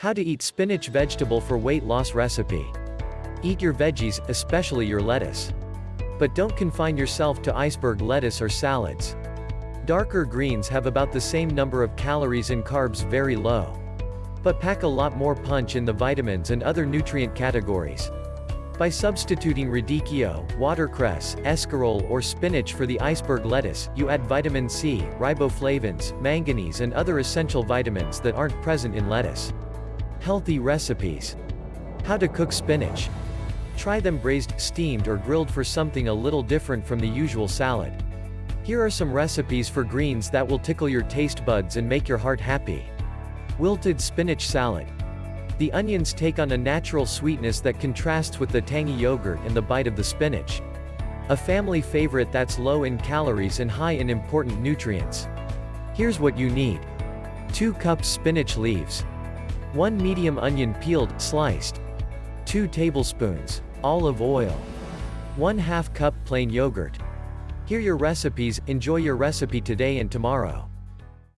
How to eat spinach vegetable for weight loss recipe. Eat your veggies, especially your lettuce. But don't confine yourself to iceberg lettuce or salads. Darker greens have about the same number of calories and carbs very low. But pack a lot more punch in the vitamins and other nutrient categories. By substituting radicchio, watercress, escarole or spinach for the iceberg lettuce, you add vitamin C, riboflavins, manganese and other essential vitamins that aren't present in lettuce. Healthy recipes. How to cook spinach. Try them braised, steamed or grilled for something a little different from the usual salad. Here are some recipes for greens that will tickle your taste buds and make your heart happy. Wilted spinach salad. The onions take on a natural sweetness that contrasts with the tangy yogurt and the bite of the spinach. A family favorite that's low in calories and high in important nutrients. Here's what you need. 2 cups spinach leaves. 1 medium onion peeled, sliced. 2 tablespoons olive oil. 1 2 cup plain yogurt. Here your recipes, enjoy your recipe today and tomorrow.